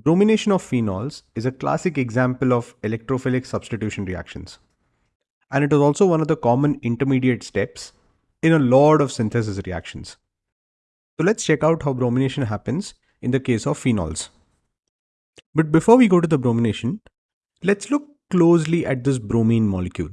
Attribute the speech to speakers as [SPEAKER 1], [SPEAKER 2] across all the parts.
[SPEAKER 1] Bromination of phenols is a classic example of electrophilic substitution reactions. And it is also one of the common intermediate steps in a lot of synthesis reactions. So let's check out how bromination happens in the case of phenols. But before we go to the bromination, let's look closely at this bromine molecule.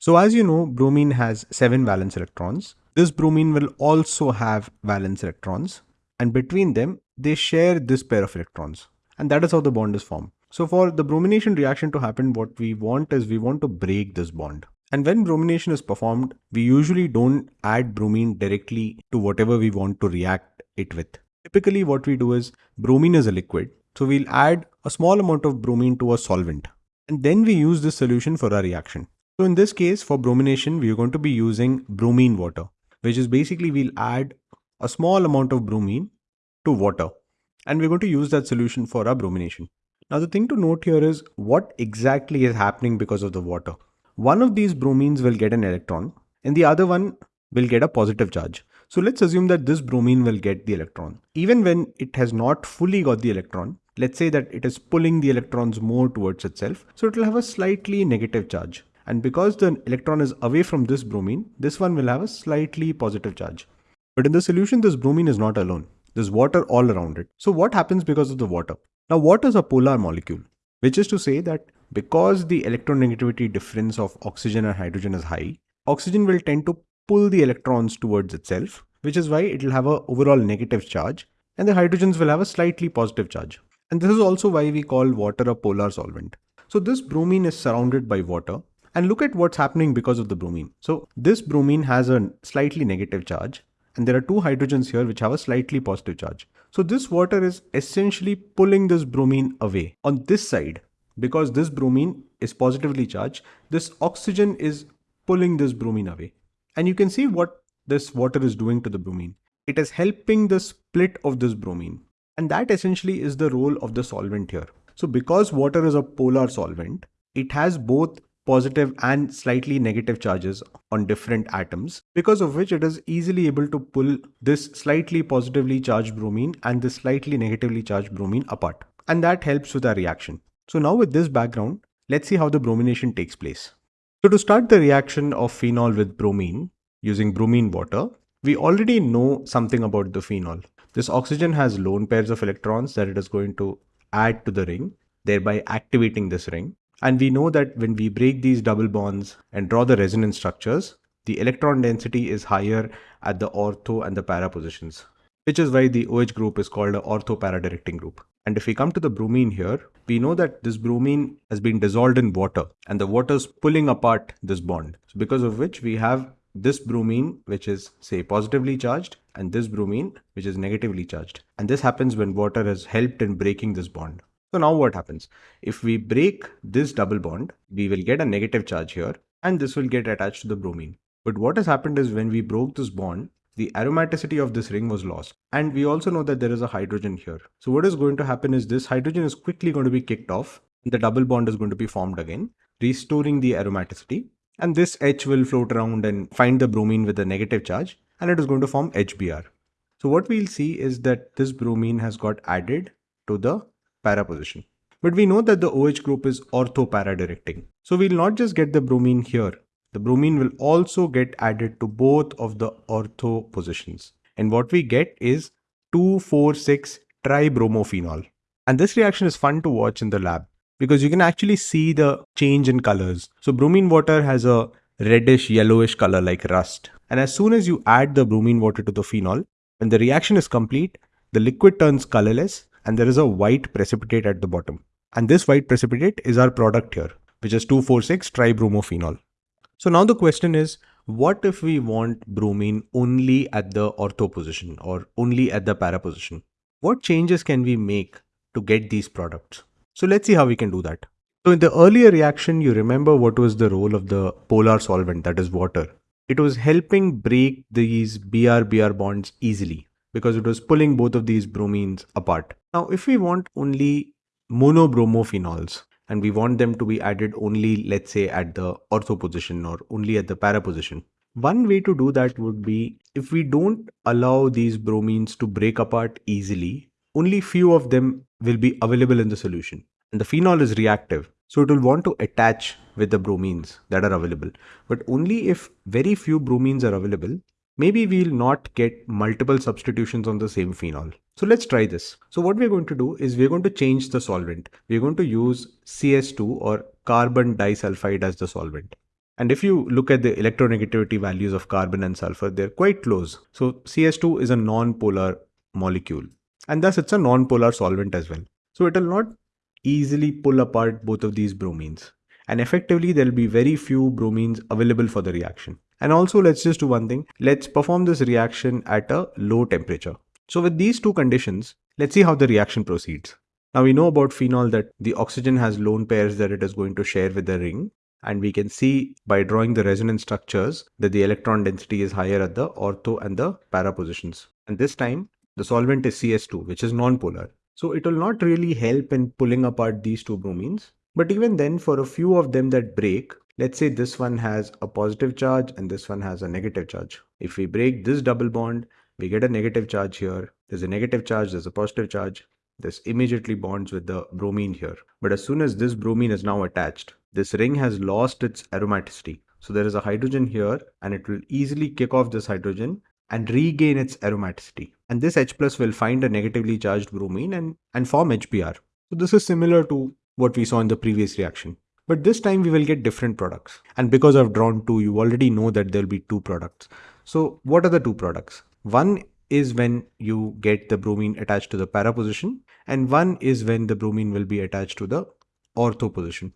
[SPEAKER 1] So as you know, bromine has 7 valence electrons. This bromine will also have valence electrons and between them they share this pair of electrons and that is how the bond is formed. So for the bromination reaction to happen, what we want is we want to break this bond. And when bromination is performed, we usually don't add bromine directly to whatever we want to react it with. Typically what we do is bromine is a liquid. So we'll add a small amount of bromine to a solvent. And then we use this solution for our reaction. So in this case, for bromination, we are going to be using bromine water, which is basically we'll add a small amount of bromine to water and we're going to use that solution for our bromination. Now the thing to note here is what exactly is happening because of the water. One of these bromines will get an electron and the other one will get a positive charge. So let's assume that this bromine will get the electron. Even when it has not fully got the electron, let's say that it is pulling the electrons more towards itself, so it will have a slightly negative charge. And because the electron is away from this bromine, this one will have a slightly positive charge. But in the solution, this bromine is not alone. There's water all around it. So what happens because of the water? Now water is a polar molecule, which is to say that because the electronegativity difference of oxygen and hydrogen is high, oxygen will tend to pull the electrons towards itself, which is why it will have an overall negative charge and the hydrogens will have a slightly positive charge. And this is also why we call water a polar solvent. So this bromine is surrounded by water and look at what's happening because of the bromine. So this bromine has a slightly negative charge and there are two hydrogens here which have a slightly positive charge. So this water is essentially pulling this bromine away. On this side, because this bromine is positively charged, this oxygen is pulling this bromine away. And you can see what this water is doing to the bromine. It is helping the split of this bromine. And that essentially is the role of the solvent here. So because water is a polar solvent, it has both positive and slightly negative charges on different atoms because of which it is easily able to pull this slightly positively charged bromine and this slightly negatively charged bromine apart and that helps with our reaction. So now with this background let's see how the bromination takes place. So to start the reaction of phenol with bromine using bromine water we already know something about the phenol. This oxygen has lone pairs of electrons that it is going to add to the ring thereby activating this ring and we know that when we break these double bonds and draw the resonance structures, the electron density is higher at the ortho and the para positions, which is why the OH group is called a ortho para directing group. And if we come to the bromine here, we know that this bromine has been dissolved in water and the water is pulling apart this bond. So because of which we have this bromine, which is say positively charged and this bromine, which is negatively charged. And this happens when water has helped in breaking this bond. So now what happens? If we break this double bond, we will get a negative charge here and this will get attached to the bromine. But what has happened is when we broke this bond, the aromaticity of this ring was lost. And we also know that there is a hydrogen here. So what is going to happen is this hydrogen is quickly going to be kicked off. The double bond is going to be formed again, restoring the aromaticity. And this H will float around and find the bromine with a negative charge and it is going to form HBr. So what we'll see is that this bromine has got added to the para position. But we know that the OH group is ortho-para directing. So we'll not just get the bromine here. The bromine will also get added to both of the ortho positions. And what we get is 2,4,6 tribromophenol. And this reaction is fun to watch in the lab because you can actually see the change in colors. So bromine water has a reddish yellowish color like rust. And as soon as you add the bromine water to the phenol, when the reaction is complete, the liquid turns colorless and there is a white precipitate at the bottom. And this white precipitate is our product here, which is 2,4,6 tribromophenol. So now the question is, what if we want bromine only at the ortho position or only at the para position? What changes can we make to get these products? So let's see how we can do that. So in the earlier reaction, you remember what was the role of the polar solvent, that is water. It was helping break these BR-BR bonds easily because it was pulling both of these bromines apart. Now, if we want only monobromophenols and we want them to be added only, let's say, at the ortho position or only at the para position, one way to do that would be if we don't allow these bromines to break apart easily, only few of them will be available in the solution. And the phenol is reactive, so it will want to attach with the bromines that are available. But only if very few bromines are available, maybe we'll not get multiple substitutions on the same phenol. So let's try this. So what we're going to do is we're going to change the solvent. We're going to use CS2 or carbon disulfide as the solvent. And if you look at the electronegativity values of carbon and sulfur, they're quite close. So CS2 is a non-polar molecule and thus it's a non-polar solvent as well. So it will not easily pull apart both of these bromines and effectively there'll be very few bromines available for the reaction. And also let's just do one thing. Let's perform this reaction at a low temperature. So with these two conditions, let's see how the reaction proceeds. Now we know about phenol that the oxygen has lone pairs that it is going to share with the ring and we can see by drawing the resonance structures that the electron density is higher at the ortho and the para positions. And this time the solvent is CS2 which is non-polar. So it will not really help in pulling apart these two bromines. But even then for a few of them that break, let's say this one has a positive charge and this one has a negative charge. If we break this double bond, we get a negative charge here. There's a negative charge, there's a positive charge. This immediately bonds with the bromine here. But as soon as this bromine is now attached, this ring has lost its aromaticity. So there is a hydrogen here and it will easily kick off this hydrogen and regain its aromaticity. And this H plus will find a negatively charged bromine and, and form HBr. So this is similar to what we saw in the previous reaction. But this time we will get different products. And because I've drawn two, you already know that there'll be two products. So what are the two products? One is when you get the bromine attached to the para position and one is when the bromine will be attached to the ortho position.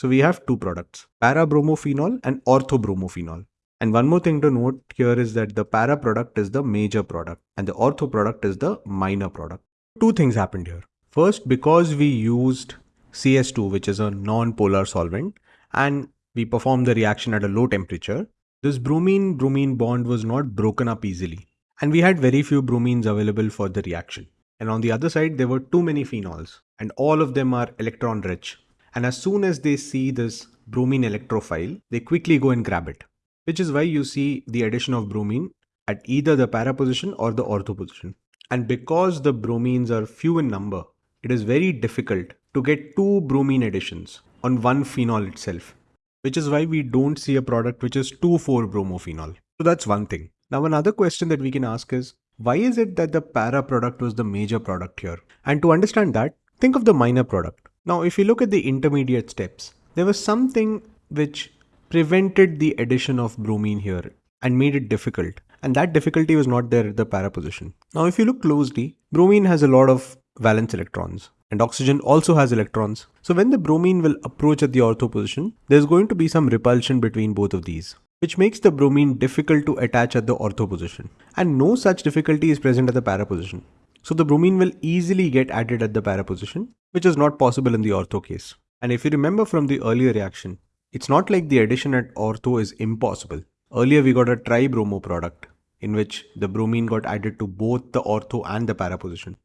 [SPEAKER 1] So we have two products, para-bromophenol and ortho-bromophenol. And one more thing to note here is that the para product is the major product and the ortho product is the minor product. Two things happened here. First, because we used CS2, which is a non-polar solvent, and we performed the reaction at a low temperature, this bromine-bromine bond was not broken up easily. And we had very few bromines available for the reaction. And on the other side, there were too many phenols, and all of them are electron rich. And as soon as they see this bromine electrophile, they quickly go and grab it, which is why you see the addition of bromine at either the para position or the ortho position. And because the bromines are few in number, it is very difficult to get two bromine additions on one phenol itself, which is why we don't see a product which is 2,4-bromophenol. So that's one thing. Now another question that we can ask is, why is it that the para product was the major product here? And to understand that, think of the minor product. Now, if you look at the intermediate steps, there was something which prevented the addition of bromine here and made it difficult. And that difficulty was not there at the para position. Now, if you look closely, bromine has a lot of valence electrons and oxygen also has electrons. So when the bromine will approach at the ortho position, there's going to be some repulsion between both of these, which makes the bromine difficult to attach at the ortho position. And no such difficulty is present at the para position. So the bromine will easily get added at the para position, which is not possible in the ortho case. And if you remember from the earlier reaction, it's not like the addition at ortho is impossible. Earlier we got a tribromo product in which the bromine got added to both the ortho and the para position.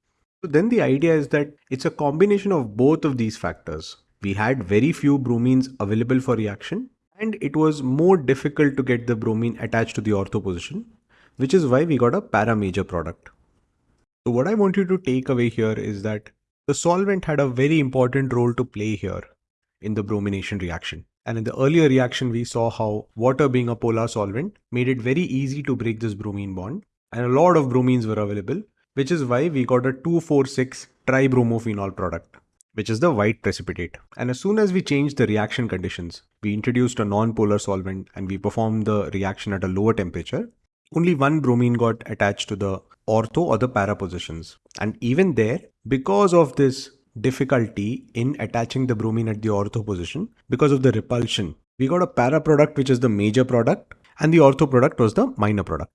[SPEAKER 1] So then the idea is that it's a combination of both of these factors. We had very few bromines available for reaction and it was more difficult to get the bromine attached to the ortho position, which is why we got a para major product. So what I want you to take away here is that the solvent had a very important role to play here in the bromination reaction. And in the earlier reaction, we saw how water being a polar solvent made it very easy to break this bromine bond. And a lot of bromines were available, which is why we got a 2,4,6 tribromophenol product, which is the white precipitate. And as soon as we changed the reaction conditions, we introduced a non-polar solvent and we performed the reaction at a lower temperature, only one bromine got attached to the ortho or the para positions. And even there, because of this difficulty in attaching the bromine at the ortho position, because of the repulsion, we got a para product which is the major product and the ortho product was the minor product.